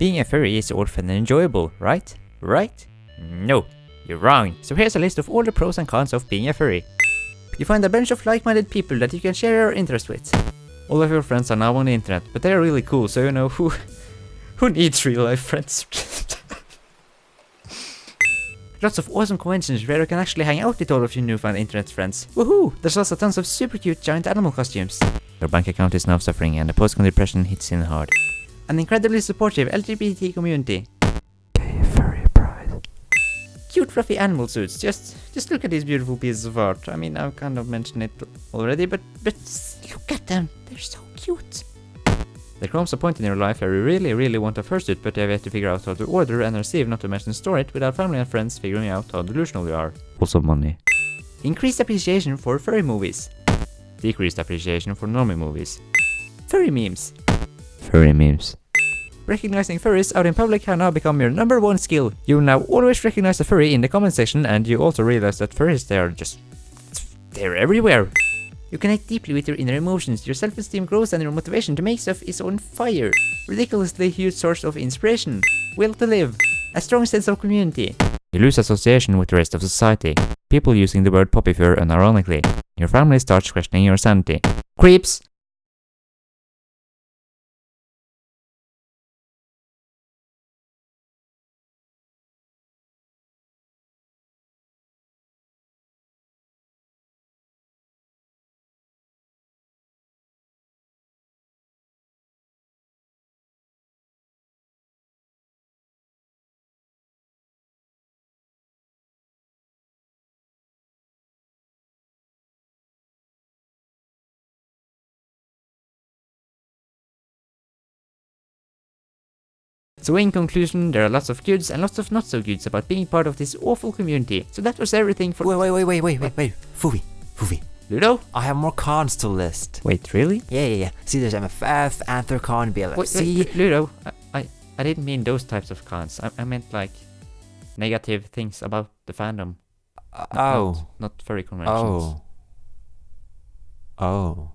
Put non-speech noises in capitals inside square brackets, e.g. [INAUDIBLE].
Being a furry is and enjoyable, right? Right? No, you're wrong. So here's a list of all the pros and cons of being a furry. You find a bunch of like-minded people that you can share your interest with. All of your friends are now on the internet, but they're really cool, so you know who [LAUGHS] who needs real-life friends. [LAUGHS] Lots of awesome conventions where you can actually hang out with all of your newfound internet friends. Woohoo! There's also tons of super cute giant animal costumes. Your bank account is now suffering and the post-con depression hits in hard. An incredibly supportive LGBT community. Gay furry pride. Cute fluffy animal suits. Just just look at these beautiful pieces of art. I mean, I've kind of mentioned it already, but but look at them. They're so cute. There comes a point in your life where you really, really want a fursuit, but you have yet to figure out how to order and receive, not to mention store it, without family and friends figuring out how delusional you are. Also money. Increased appreciation for furry movies. Decreased appreciation for normal movies. Furry memes. Furry memes. Recognizing furries out in public have now become your number one skill. You now always recognize a furry in the comment section and you also realize that furries they are just... they're everywhere. You connect deeply with your inner emotions, your self-esteem grows and your motivation to make stuff is on fire. Ridiculously huge source of inspiration. Will to live. A strong sense of community. You lose association with the rest of society. People using the word poppy fur unironically. Your family starts questioning your sanity. Creeps! So in conclusion, there are lots of goods and lots of not so goods about being part of this awful community. So that was everything for- Wait, wait, wait, wait, wait, wait, wait. Fuvi, Fuvi. Ludo? I have more cons to list. Wait, really? Yeah, yeah, yeah. See, there's MFF, Anthrocon, Wait, BLFC. wait, Ludo, I, I, I didn't mean those types of cons. I, I meant like negative things about the fandom. Uh, Not- oh. Not, not furry conventions. Oh. Oh.